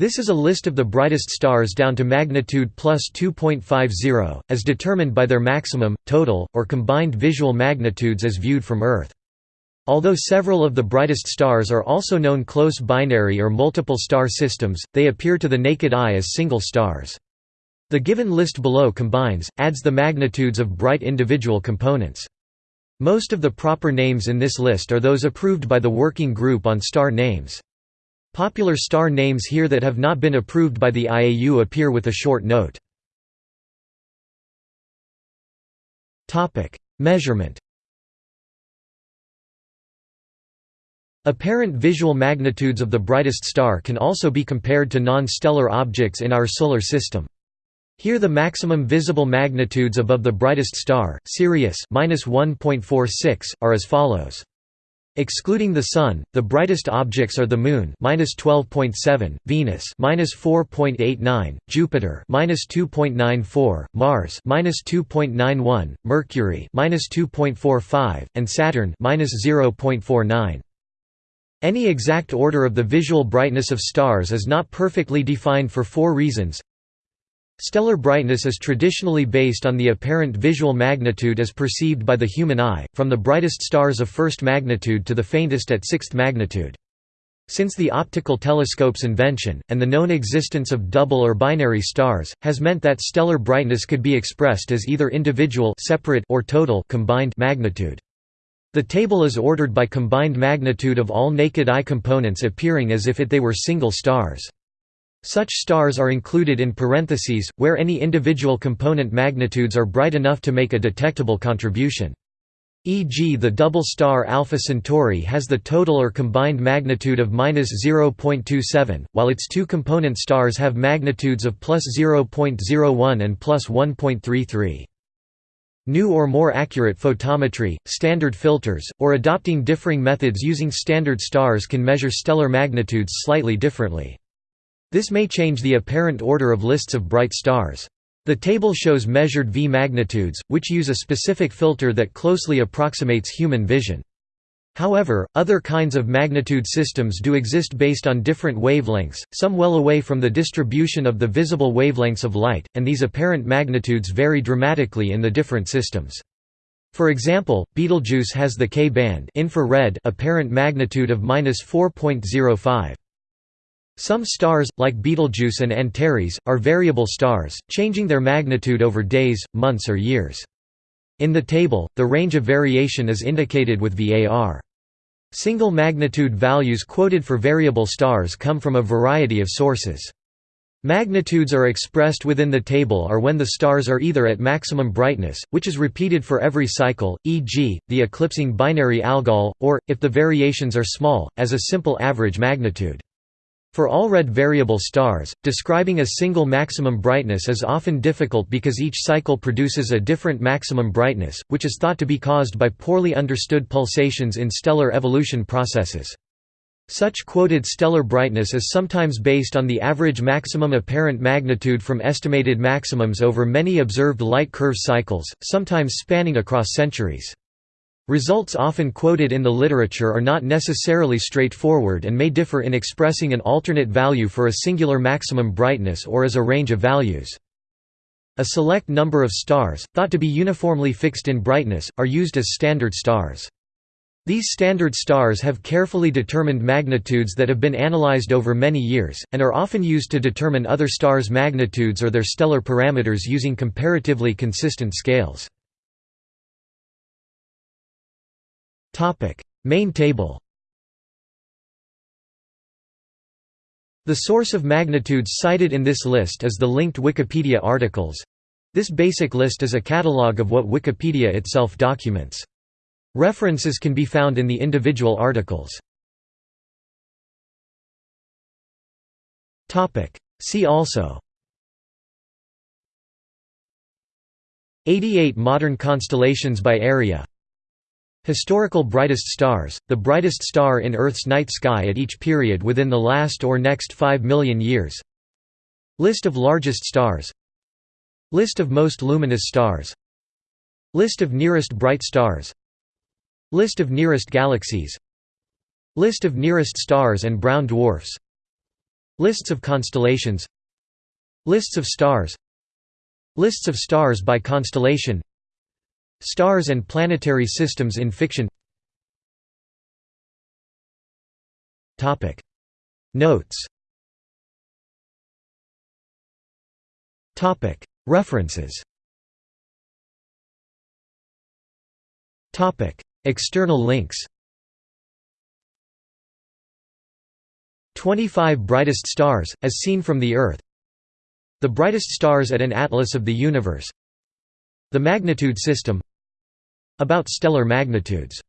This is a list of the brightest stars down to magnitude plus 2.50, as determined by their maximum, total, or combined visual magnitudes as viewed from Earth. Although several of the brightest stars are also known close binary or multiple star systems, they appear to the naked eye as single stars. The given list below combines, adds the magnitudes of bright individual components. Most of the proper names in this list are those approved by the Working Group on Star Names. Popular star names here that have not been approved by the IAU appear with a short note. Measurement Apparent visual magnitudes of the brightest star can also be compared to non-stellar objects in our Solar System. Here the maximum visible magnitudes above the brightest star, Sirius -1.46, are as follows. Excluding the Sun, the brightest objects are the Moon (-12.7), Venus (-4.89), Jupiter (-2.94), Mars (-2.91), Mercury (-2.45), and Saturn (-0.49). Any exact order of the visual brightness of stars is not perfectly defined for four reasons. Stellar brightness is traditionally based on the apparent visual magnitude as perceived by the human eye, from the brightest stars of first magnitude to the faintest at sixth magnitude. Since the optical telescope's invention, and the known existence of double or binary stars, has meant that stellar brightness could be expressed as either individual separate or total combined magnitude. The table is ordered by combined magnitude of all naked eye components appearing as if it they were single stars. Such stars are included in parentheses, where any individual component magnitudes are bright enough to make a detectable contribution. E.g. the double star Alpha Centauri has the total or combined magnitude of -0.27, while its two component stars have magnitudes of +0.01 and +1.33. New or more accurate photometry, standard filters, or adopting differing methods using standard stars can measure stellar magnitudes slightly differently. This may change the apparent order of lists of bright stars. The table shows measured V magnitudes, which use a specific filter that closely approximates human vision. However, other kinds of magnitude systems do exist based on different wavelengths, some well away from the distribution of the visible wavelengths of light, and these apparent magnitudes vary dramatically in the different systems. For example, Betelgeuse has the K-band infrared apparent magnitude of -4.05. Some stars, like Betelgeuse and Antares, are variable stars, changing their magnitude over days, months or years. In the table, the range of variation is indicated with VAR. Single magnitude values quoted for variable stars come from a variety of sources. Magnitudes are expressed within the table are when the stars are either at maximum brightness, which is repeated for every cycle, e.g., the eclipsing binary Algol, or, if the variations are small, as a simple average magnitude. For all red variable stars, describing a single maximum brightness is often difficult because each cycle produces a different maximum brightness, which is thought to be caused by poorly understood pulsations in stellar evolution processes. Such quoted stellar brightness is sometimes based on the average maximum apparent magnitude from estimated maximums over many observed light curve cycles, sometimes spanning across centuries. Results often quoted in the literature are not necessarily straightforward and may differ in expressing an alternate value for a singular maximum brightness or as a range of values. A select number of stars, thought to be uniformly fixed in brightness, are used as standard stars. These standard stars have carefully determined magnitudes that have been analyzed over many years, and are often used to determine other stars' magnitudes or their stellar parameters using comparatively consistent scales. Main table. The source of magnitudes cited in this list is the linked Wikipedia articles. This basic list is a catalogue of what Wikipedia itself documents. References can be found in the individual articles. See also 88 modern constellations by area Historical brightest stars, the brightest star in Earth's night sky at each period within the last or next 5 million years. List of largest stars. List of most luminous stars. List of nearest bright stars. List of nearest galaxies. List of nearest stars and brown dwarfs. Lists of constellations. Lists of stars. Lists of stars by constellation Stars and planetary systems in fiction. Notes. References. External links. 25 brightest stars, as seen from the Earth. The brightest stars at an atlas of the universe. The magnitude system About stellar magnitudes